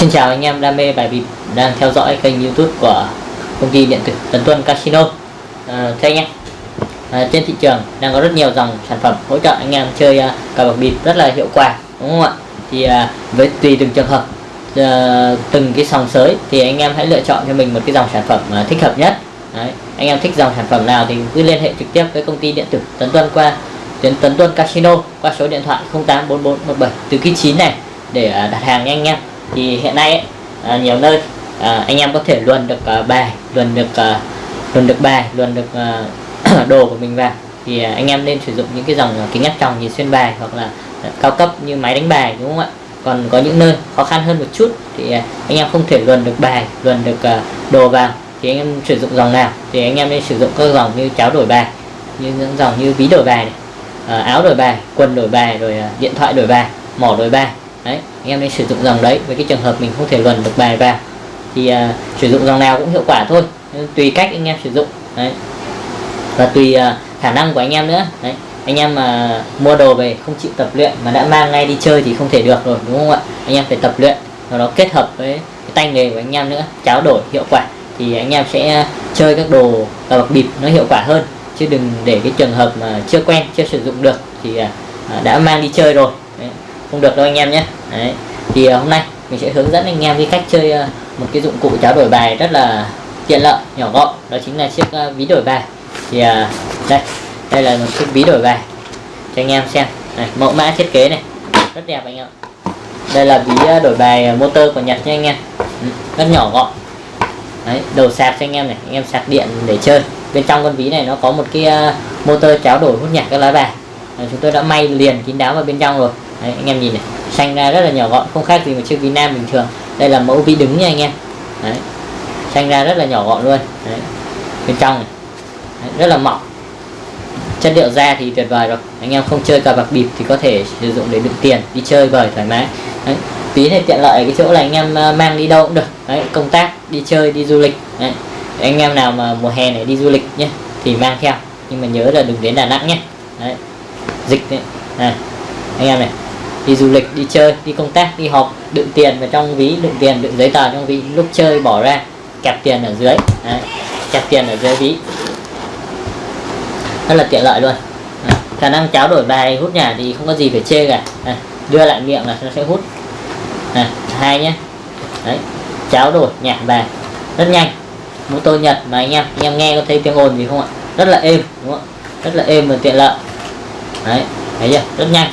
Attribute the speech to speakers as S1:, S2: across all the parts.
S1: Xin chào anh em đam mê bài bịp đang theo dõi kênh youtube của công ty điện tử Tấn Tuân Casino. À, Thưa anh em à, Trên thị trường đang có rất nhiều dòng sản phẩm hỗ trợ anh em chơi à, cờ bạc bịp rất là hiệu quả đúng không ạ? Thì à, với tùy từng trường hợp à, từng cái sòng sới thì anh em hãy lựa chọn cho mình một cái dòng sản phẩm à, thích hợp nhất. Đấy. Anh em thích dòng sản phẩm nào thì cứ liên hệ trực tiếp với công ty điện tử Tấn Tuân qua tuyến Tấn Tuân Casino qua số điện thoại 084417 từ ký 9 này để à, đặt hàng nha anh em thì hiện nay ấy, à, nhiều nơi à, anh em có thể luồn được à, bài luồn được à, luồn được bài luồn được à, đồ của mình vào. Thì à, anh em nên sử dụng những cái dòng à, kính áp tròng nhìn xuyên bài hoặc là à, cao cấp như máy đánh bài đúng không ạ? Còn có những nơi khó khăn hơn một chút thì à, anh em không thể luồn được bài luồn được à, đồ vào. Thì anh em sử dụng dòng nào? Thì anh em nên sử dụng các dòng như cháo đổi bài như những dòng như ví đổi bài này, à, áo đổi bài quần đổi bài rồi à, điện thoại đổi bài mỏ đổi bài đấy anh em nên sử dụng dòng đấy với cái trường hợp mình không thể luồn được bài vào. Thì uh, sử dụng dòng nào cũng hiệu quả thôi. Tùy cách anh em sử dụng. Đấy. Và tùy uh, khả năng của anh em nữa. Đấy. Anh em mà mua đồ về không chịu tập luyện mà đã mang ngay đi chơi thì không thể được rồi đúng không ạ? Anh em phải tập luyện và nó kết hợp với cái tay nghề của anh em nữa trao đổi hiệu quả thì anh em sẽ chơi các đồ cờ bạc bịp nó hiệu quả hơn. Chứ đừng để cái trường hợp mà chưa quen chưa sử dụng được thì à, đã mang đi chơi rồi. Đấy. Không được đâu anh em nhé. Đấy. thì uh, hôm nay mình sẽ hướng dẫn anh em cái cách chơi uh, một cái dụng cụ tráo đổi bài rất là tiện lợi nhỏ gọn. Đó chính là chiếc uh, ví đổi bài. Thì uh, đây đây là một chiếc ví đổi bài cho anh em xem. Này mẫu mã thiết kế này rất đẹp anh em đây là ví đổi bài motor của Nhật nha anh em. Ừ, rất nhỏ gọn. Đấy, đầu sạc cho anh em này anh em sạc điện để chơi. Bên trong con ví này nó có một cái uh, motor cháo đổi hút nhạc các lá bài. Chúng tôi đã may liền kín đáo vào bên trong rồi. Đấy, anh em nhìn này xanh ra rất là nhỏ gọn không khác gì một chiếc vi nam bình thường đây là mẫu vi đứng nha anh em Đấy. xanh ra rất là nhỏ gọn luôn Đấy. bên trong này Đấy, rất là mỏng chất liệu da thì tuyệt vời rồi anh em không chơi cờ bạc bịp thì có thể sử dụng để đựng tiền đi chơi vời thoải mái Đấy. tí này tiện lợi cái chỗ là anh em ờ, mang đi đâu cũng được Đấy. công tác đi chơi đi du lịch Đấy. anh em nào mà mùa hè này đi du lịch nhé thì mang theo nhưng mà nhớ là đừng đến Đà Nẵng nhé Đấy. dịch đấy. này anh em này đi du lịch đi chơi đi công tác đi họp đựng tiền vào trong ví đựng tiền đựng giấy tờ trong ví lúc chơi bỏ ra kẹp tiền ở dưới. Đấy, kẹp tiền ở dưới ví. Rất là tiện lợi luôn. Đấy, khả năng cháo đổi bài hút nhà thì không có gì phải chê cả. Đấy, đưa lại miệng là nó sẽ hút. Đấy, hai nhé. Đấy, cháo đổi nhả bài. Rất nhanh. Mũ tô nhật mà anh em anh em nghe có thấy tiếng ồn gì không ạ? Rất là êm đúng không rất là êm và tiện lợi. Đấy thấy chưa? Rất nhanh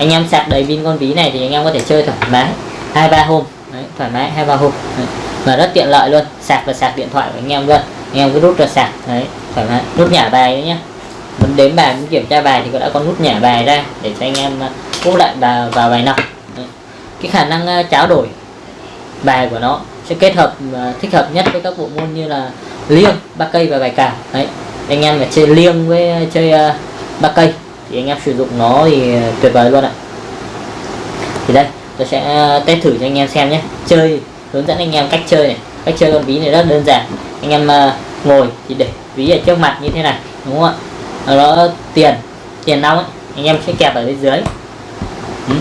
S1: anh em sạc đầy pin con ví này thì anh em có thể chơi thoải mái. Hai ba hôm. Đấy, thoải mái hai ba hôm. Đấy. và rất tiện lợi luôn. Sạc và sạc điện thoại của anh em luôn. Anh em cứ rút ra sạc. Đấy thoải mái. Nút nhả bài đấy nhá. Muốn đếm bài muốn kiểm tra bài thì có đã có nút nhả bài ra để cho anh em úp lại vào, vào bài nọc cái khả năng à, tráo đổi bài của nó sẽ kết hợp à, thích hợp nhất với các bộ môn như là liêng ba cây và bài cào. Đấy anh em phải chơi liêng với à, chơi ba cây thì anh em sử dụng nó thì tuyệt vời luôn ạ. Thì đây tôi sẽ ờ, test thử cho anh em xem nhé. Chơi hướng dẫn anh em cách chơi này cách chơi con ví này rất đơn giản. Anh em ờ, ngồi thì để ví ở trước mặt như thế này đúng không ạ? Nó tiền tiền nong ấy anh em sẽ kẹp ở bên dưới. Ừ.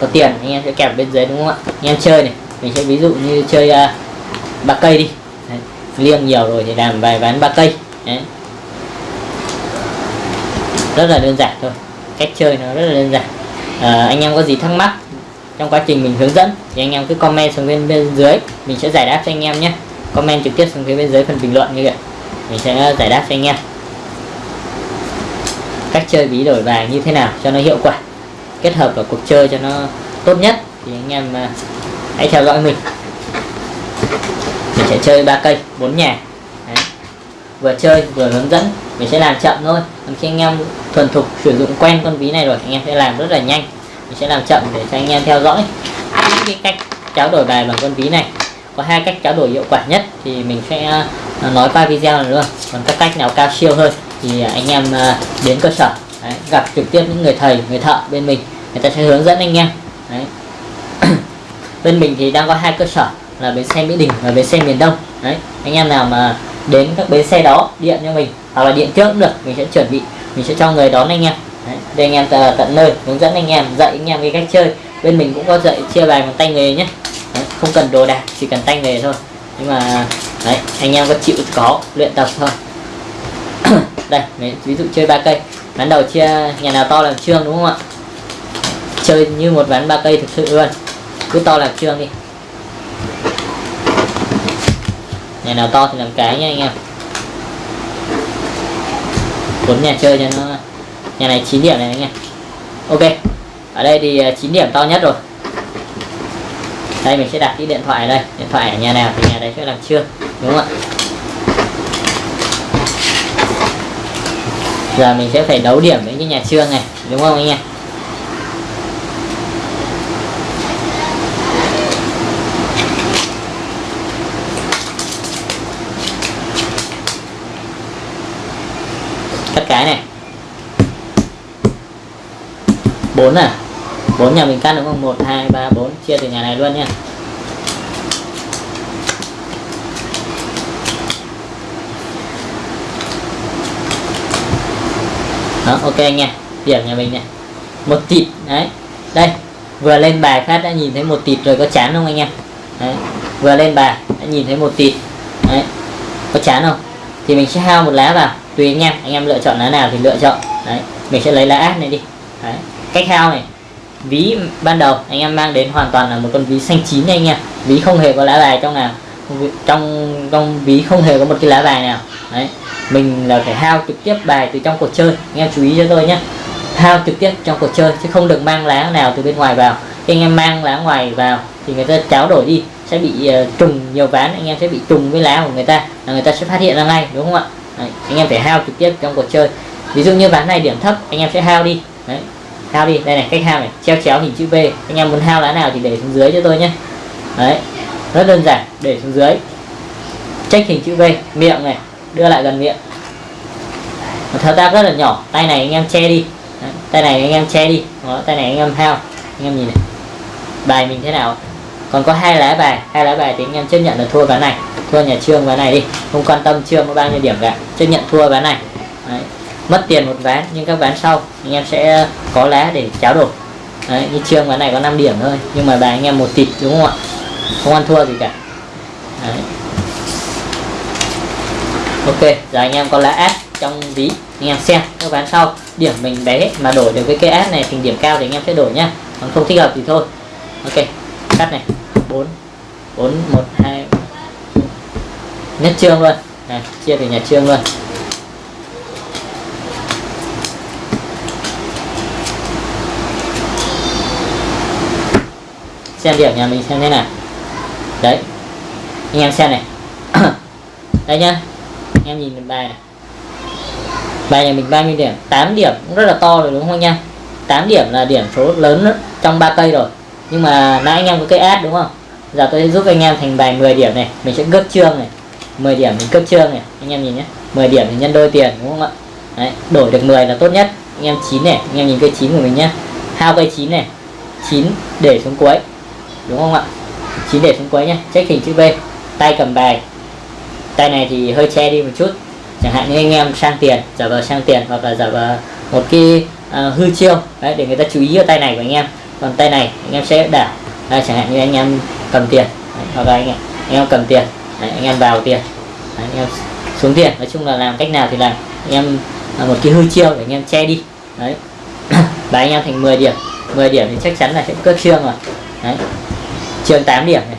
S1: có tiền anh em sẽ kẹp ở bên dưới đúng không ạ? Anh em chơi này mình sẽ ví dụ như chơi uh, ba cây đi. Đấy. liêng nhiều rồi thì làm vài ván ba cây. Đấy rất là đơn giản thôi. Cách chơi nó rất là đơn giản. À, anh em có gì thắc mắc trong quá trình mình hướng dẫn thì anh em cứ comment xuống bên bên dưới. Mình sẽ giải đáp cho anh em nhé. Comment trực tiếp xuống phía bên dưới phần bình luận như vậy. Mình sẽ giải đáp cho anh em. Cách chơi bí đổi bài như thế nào cho nó hiệu quả kết hợp vào cuộc chơi cho nó tốt nhất thì anh em uh, hãy theo dõi mình. Mình sẽ chơi ba cây bốn nhà. Đấy. vừa chơi vừa hướng dẫn. Mình sẽ làm chậm thôi khi anh em thuần thục sử dụng quen con ví này rồi anh em sẽ làm rất là nhanh. Mình sẽ làm chậm để cho anh em theo dõi. Những cái cách tráo đổi bài bằng con ví này. Có hai cách tráo đổi hiệu quả nhất thì mình sẽ à, nói qua video này luôn. Còn các cách nào cao siêu hơn thì anh em à, đến cơ sở. Đấy, gặp trực tiếp những người thầy người thợ bên mình. Người ta sẽ hướng dẫn anh em. Đấy. bên mình thì đang có hai cơ sở là bến xe Mỹ Đình và bến xe miền Đông. Đấy. anh em nào mà đến các bến xe đó điện cho mình hoặc là điện trước cũng được mình sẽ chuẩn bị mình sẽ cho người đón anh em. Đấy, để anh em tận nơi hướng dẫn anh em dạy anh em cái cách chơi. Bên mình cũng có dạy chia bài bằng tay nghề nhé. Đấy, không cần đồ đạc chỉ cần tay nghề thôi. Nhưng mà đấy anh em có chịu có luyện tập thôi. Đây ví dụ chơi ba cây. Ván đầu chia nhà nào to làm trương đúng không ạ? Chơi như một ván ba cây thực sự luôn. Cứ to làm trương đi. Nhà nào to thì làm cái nha anh em cuốn nhà chơi cho nó. Nhà này 9 điểm này anh em. Ok, ở đây thì à, 9 điểm to nhất rồi. Đây, mình sẽ đặt cái điện thoại ở đây. Điện thoại ở nhà nào thì nhà đấy sẽ làm chưa đúng không ạ? Giờ mình sẽ phải đấu điểm với cái nhà trương này, đúng không anh em? Cắt cái này. Bốn à? Bốn nhà mình cắt đúng không? Một, hai, ba, bốn. Chia từ nhà này luôn nha. Đó, ok nha. Điểm nhà mình này. Một tịt, đấy. Đây, vừa lên bài phát đã nhìn thấy một tịt rồi có chán không anh em? Đấy. vừa lên bài đã nhìn thấy một tịt. Đấy, có chán không? Thì mình sẽ hao một lá vào tùy anh em anh em lựa chọn lá nào thì lựa chọn. Đấy mình sẽ lấy lá ác này đi. Đấy. cách hao này ví ban đầu anh em mang đến hoàn toàn là một con ví xanh chín anh em. Ví không hề có lá bài trong nào trong trong ví không hề có một cái lá bài nào. Đấy mình là phải hao trực tiếp bài từ trong cuộc chơi. Anh em chú ý cho tôi nhé. Hao trực tiếp trong cuộc chơi chứ không được mang lá nào từ bên ngoài vào. Khi anh em mang lá ngoài vào thì người ta tráo đổi đi sẽ bị uh, trùng nhiều ván anh em sẽ bị trùng với lá của người ta là người ta sẽ phát hiện ra ngay đúng không ạ? Đấy, anh em phải hao trực tiếp trong cuộc chơi. Ví dụ như ván này điểm thấp anh em sẽ hao đi. Đấy, hao đi. Đây này cách hao này treo chéo hình chữ V. Anh em muốn hao lá nào thì để xuống dưới cho tôi nhé. Đấy, rất đơn giản để xuống dưới. Check hình chữ V miệng này đưa lại gần miệng. Một thao tác rất là nhỏ tay này anh em che đi. Đấy, tay này anh em che đi. Đó, tay này anh em hao. Anh em nhìn này. Bài mình thế nào? Còn có hai lá bài hai lá bài thì anh em chấp nhận là thua ván này thua nhà trương ván này đi. Không quan tâm trương có bao nhiêu điểm cả. Chấp nhận thua ván này. Đấy. mất tiền một ván nhưng các ván sau anh em sẽ có lá để cháo đổ Đấy, như trương ván này có 5 điểm thôi nhưng mà bài anh em một tịt đúng không ạ? Không ăn thua gì cả. Đấy. ok giờ anh em có lá ác trong ví. Anh em xem các ván sau. Điểm mình bé hết mà đổi được cái cây ác này thành điểm cao thì anh em sẽ đổi nhá. Còn không thích hợp thì thôi. Ok cắt này. 4 4 1 2 nhất trương luôn. Này chia từ nhà trương luôn. Xem điểm nhà mình xem thế nào. Đấy, anh em xem này. Đây nhá, anh em nhìn bài này. Bài nhà mình bao nhiêu điểm? 8 điểm, cũng rất là to rồi đúng không nha 8 điểm là điểm số lớn trong ba cây rồi. Nhưng mà nãy anh em có cái ad đúng không? Giờ tôi sẽ giúp anh em thành bài 10 điểm này. Mình sẽ gấp trương này. 10 điểm mình cấp trương này anh em nhìn nhé. 10 điểm thì nhân đôi tiền đúng không ạ? Đấy, đổi được 10 là tốt nhất. Anh em 9 này anh em nhìn cây 9 của mình nhé. Hao cây 9 này 9 để xuống cuối đúng không ạ? 9 để xuống cuối nhé check hình chữ V. Tay cầm bài. Tay này thì hơi che đi một chút. Chẳng hạn như anh em sang tiền giả vờ sang tiền hoặc là giả vờ một cái uh, hư chiêu. Đấy để người ta chú ý ở tay này của anh em. Còn tay này anh em sẽ đảo. Đây, chẳng hạn như anh em cầm tiền. Đấy, hoặc là anh em, anh em cầm tiền đấy, anh em vào tiền. Đấy, anh em xuống tiền. Nói chung là làm cách nào thì làm. Anh em là một cái hư chiêu để anh em che đi. Đấy. Và anh em thành 10 điểm. 10 điểm thì chắc chắn là sẽ cướp trương rồi. Đấy. Trương 8 điểm này.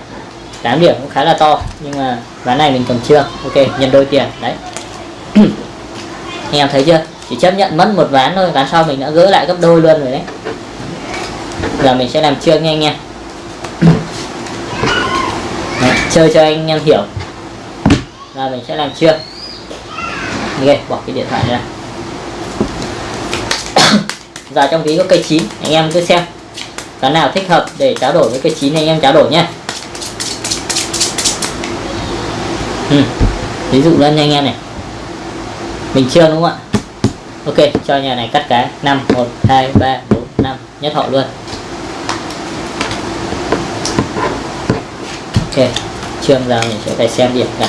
S1: 8 điểm cũng khá là to nhưng mà ván này mình cầm trương ok nhân đôi tiền. Đấy. Anh em thấy chưa? Chỉ chấp nhận mất một ván thôi ván sau mình đã gỡ lại gấp đôi luôn rồi đấy. Giờ mình sẽ làm trương nha anh em đấy, chơi cho anh em hiểu. Là mình sẽ làm chưa? Ok, bỏ cái điện thoại ra. Giờ trong ví có cây chín, anh em cứ xem. Cái nào thích hợp để trao đổi với cây chín anh em trao đổi nhé ừ. ví dụ lên nha anh em này. Mình chưa đúng không ạ? Ok, cho nhà này cắt cái. 5 1 2 3 4 5 nhất họ luôn. Ok chương ra mình sẽ phải xem điểm cả.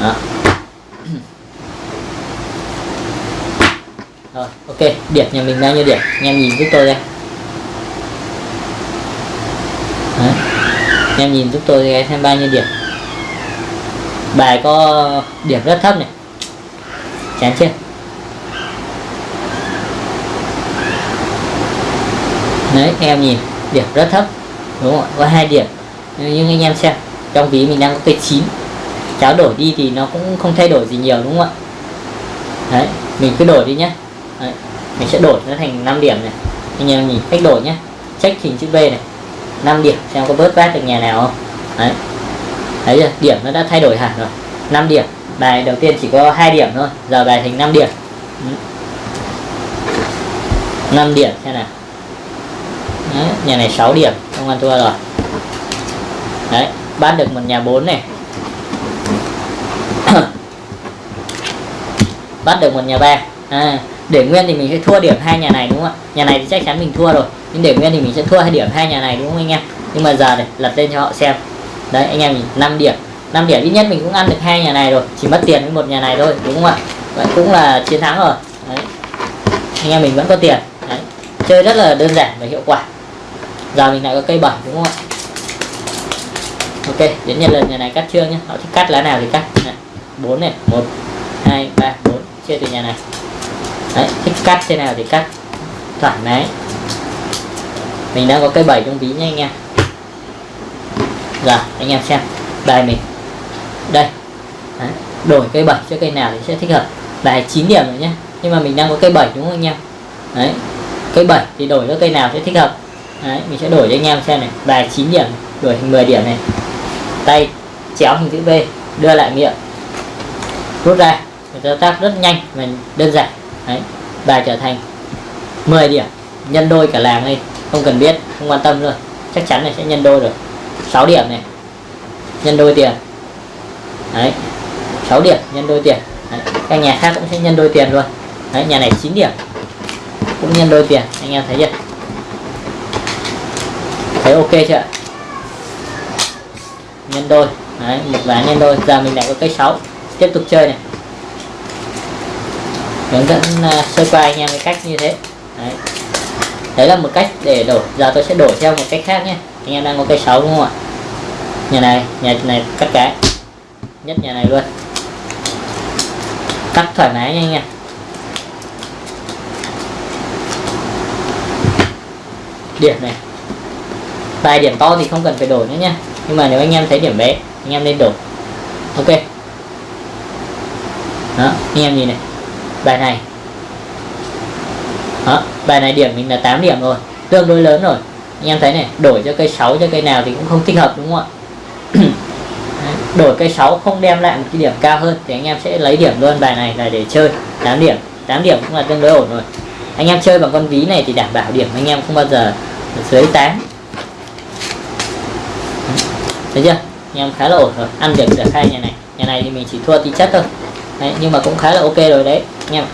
S1: Đó. Rồi, ok, điểm nhà mình bao nhiêu điểm? Anh em nhìn giúp tôi đây. Đấy. anh em nhìn giúp tôi xem bao nhiêu điểm. Bài có điểm rất thấp này. Chán chưa? Đấy em nhìn, điểm rất thấp đúng không ạ? Có hai điểm. Nhưng anh em xem trong ví mình đang có cây chín. Cháo đổi đi thì nó cũng không thay đổi gì nhiều đúng không ạ? Đấy mình cứ đổi đi nhé đấy. mình sẽ đổi nó thành 5 điểm này. Anh em nhìn cách đổi nhé check hình chữ V này. 5 điểm xem có bớt vát được nhà nào không? Đấy. Thấy chưa? Điểm nó đã thay đổi hẳn rồi. 5 điểm. Bài đầu tiên chỉ có hai điểm thôi. Giờ bài thành 5 điểm. 5 điểm xem nào. Đấy, nhà này 6 điểm không ăn thua rồi. Đấy bắt được một nhà 4 này. Bắt được một nhà ba. À, để nguyên thì mình sẽ thua điểm hai nhà này đúng không ạ? Nhà này thì chắc chắn mình thua rồi nhưng để nguyên thì mình sẽ thua hai điểm hai nhà này đúng không anh em? Nhưng mà giờ này lật lên cho họ xem. Đấy anh em nhìn 5 điểm. 5 điểm ít nhất mình cũng ăn được hai nhà này rồi chỉ mất tiền với một nhà này thôi đúng không ạ? Vậy cũng là chiến thắng rồi. Đấy. anh em mình vẫn có tiền. Đấy. chơi rất là đơn giản và hiệu quả giờ mình lại có cây bảy đúng không ạ? Ok, đến nhà lần nhà này cắt chưa nhé họ thích cắt lá nào thì cắt. Này. 4 này, một, hai, ba, bốn, chia từ nhà này. Đấy, thích cắt thế nào thì cắt. Thoải mái. Mình đang có cây bảy trong ví nha anh em. Giờ, anh em xem. Bài mình. Đây. Đấy. đổi cây bảy cho cây nào thì sẽ thích hợp. Bài 9 điểm rồi nhé nhưng mà mình đang có cây bảy đúng không anh em? Đấy, cây bảy thì đổi cho cây nào sẽ thích hợp đấy, mình sẽ đổi cho anh em xem này. Bài 9 điểm, đổi thành 10 điểm này. Tay chéo hình chữ V, đưa lại miệng. Rút ra thao tác rất nhanh và đơn giản. Đấy, bài trở thành 10 điểm. Nhân đôi cả làng đi không cần biết, không quan tâm rồi chắc chắn là sẽ nhân đôi rồi. 6 điểm này. Nhân đôi tiền. Đấy 6 điểm, nhân đôi tiền. Đấy. các nhà khác cũng sẽ nhân đôi tiền luôn. Đấy, nhà này 9 điểm. Cũng nhân đôi tiền, anh em thấy chưa? Thấy ok chưa? Nhân đôi. Đấy một ván nhân đôi. Giờ mình lại có cây 6 tiếp tục chơi này. Hướng dẫn uh, sơ qua anh em cái cách như thế. Đấy. đấy là một cách để đổi. Giờ tôi sẽ đổi theo một cách khác nhé. Anh em đang có cây 6 đúng không ạ? Nhà này nhà này cắt cái. Nhất nhà này luôn. Cắt thoải mái nha. Anh em điểm này bài điểm to thì không cần phải đổi nữa nha. Nhưng mà nếu anh em thấy điểm bé, anh em nên đổi. Ok. Đó, anh em nhìn này. Bài này. Đó, bài này điểm mình là 8 điểm rồi. Tương đối lớn rồi. Anh em thấy này, đổi cho cây 6 cho cây nào thì cũng không thích hợp, đúng không ạ? Đổi cây 6 không đem lại một cái điểm cao hơn thì anh em sẽ lấy điểm luôn. Bài này là để chơi. 8 điểm. 8 điểm cũng là tương đối ổn rồi. Anh em chơi bằng con ví này thì đảm bảo điểm anh em không bao giờ dưới 8 thấy chưa? Anh em khá là ổn rồi. Ăn được được hai nhà này. Nhà này thì mình chỉ thua tí chất thôi. Đấy, nhưng mà cũng khá là ok rồi đấy. Anh em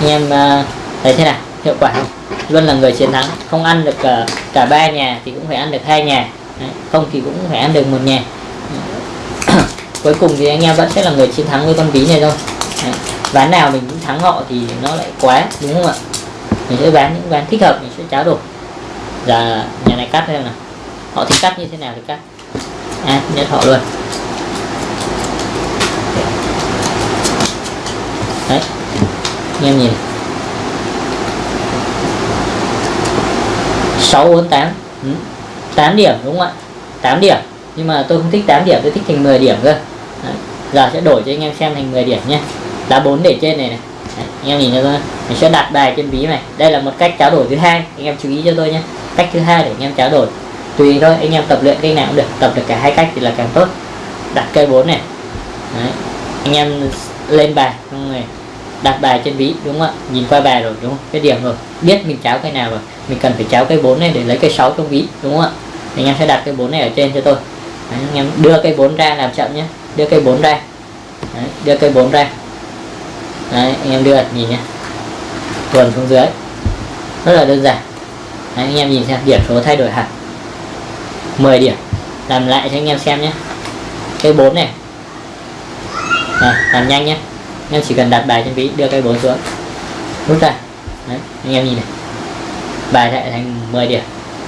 S1: anh em à, thấy thế nào? Hiệu quả không? Luôn là người chiến thắng. Không ăn được cả cả ba nhà thì cũng phải ăn được hai nhà. Đấy, không thì cũng phải ăn được một nhà. Cuối cùng thì anh em vẫn sẽ là người chiến thắng với con ví này thôi. Đấy. ván nào mình cũng thắng họ thì nó lại quá đúng không ạ? Mình sẽ bán những ván thích hợp mình sẽ cháo đổi. Giờ nhà này cắt thêm nào họ thích cắt như thế nào thì cắt. À, nhất họ luôn. Đấy. Anh em nhìn. 6 4 8 ừ. 8 điểm đúng không ạ? 8 điểm. Nhưng mà tôi không thích 8 điểm tôi thích thành 10 điểm cơ. Đấy. giờ sẽ đổi cho anh em xem thành 10 điểm nhé. Đá 4 để trên này này. Đấy. anh em nhìn cho tôi. Mình sẽ đặt bài trên ví này. Đây là một cách trao đổi thứ hai. Anh em chú ý cho tôi nhé. Cách thứ hai để anh em trao đổi tùy thôi anh em tập luyện cây nào cũng được tập được cả hai cách thì là càng tốt. Đặt cây 4 này. Đấy. anh em lên bài xong rồi đặt bài trên ví đúng không ạ? Nhìn qua bài rồi đúng không? Cái điểm rồi. Biết mình cháo cây nào rồi mình cần phải cháo cây 4 này để lấy cây 6 trong ví đúng không ạ? Anh em sẽ đặt cây 4 này ở trên cho tôi. Đấy, anh em đưa cây 4 ra làm chậm nhé. Đưa cây 4 ra. Đấy, đưa cây 4 ra. Đấy, anh em đưa nhìn nhé. Tuần xuống dưới. Rất là đơn giản. Đấy, anh em nhìn xem điểm số thay đổi hẳn. 10 điểm. Làm lại cho anh em xem nhé. Cây 4 này. À, làm nhanh nhé. Anh em chỉ cần đặt bài trên ví đưa cây bốn xuống. Rút ra. Đấy anh em nhìn này. Bài lại thành 10 điểm.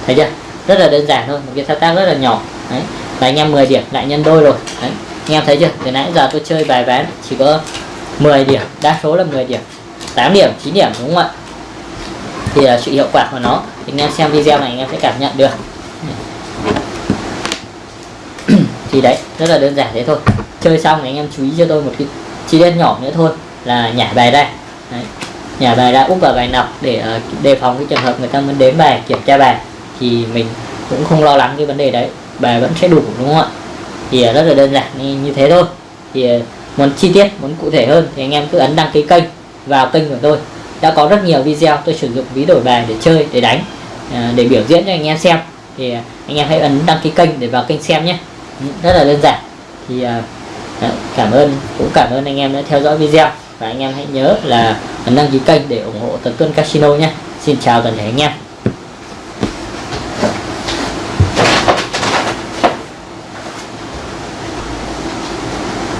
S1: Thấy chưa? Rất là đơn giản thôi một cái thao tác rất là nhỏ. Đấy và anh em 10 điểm lại nhân đôi rồi. Đấy anh em thấy chưa? Từ nãy giờ tôi chơi bài ván chỉ có 10 điểm đa số là 10 điểm. 8 điểm 9 điểm đúng không ạ? Thì là sự hiệu quả của nó. Thì anh em xem video này anh em sẽ cảm nhận được. Thì đấy rất là đơn giản thế thôi. Chơi xong thì anh em chú ý cho tôi một cái chi tiết nhỏ nữa thôi là nhả bài đây đấy. nhả bài ra úp vào bài nọc để uh, đề phòng cái trường hợp người ta muốn đếm bài kiểm tra bài. Thì mình cũng không lo lắng cái vấn đề đấy bài vẫn sẽ đủ đúng không ạ? Thì uh, rất là đơn giản như, như thế thôi. Thì uh, muốn chi tiết muốn cụ thể hơn thì anh em cứ ấn đăng ký kênh vào kênh của tôi. Đã có rất nhiều video tôi sử dụng ví đổi bài để chơi để đánh để biểu diễn cho anh em xem. Thì anh em hãy ấn đăng ký kênh để vào kênh xem nhé rất là đơn giản thì à, à, cảm ơn, cũng cảm ơn anh em đã theo dõi video. Và anh em hãy nhớ là đăng ký kênh để ủng hộ Tấn Tuân Casino nhé. Xin chào toàn thể anh em.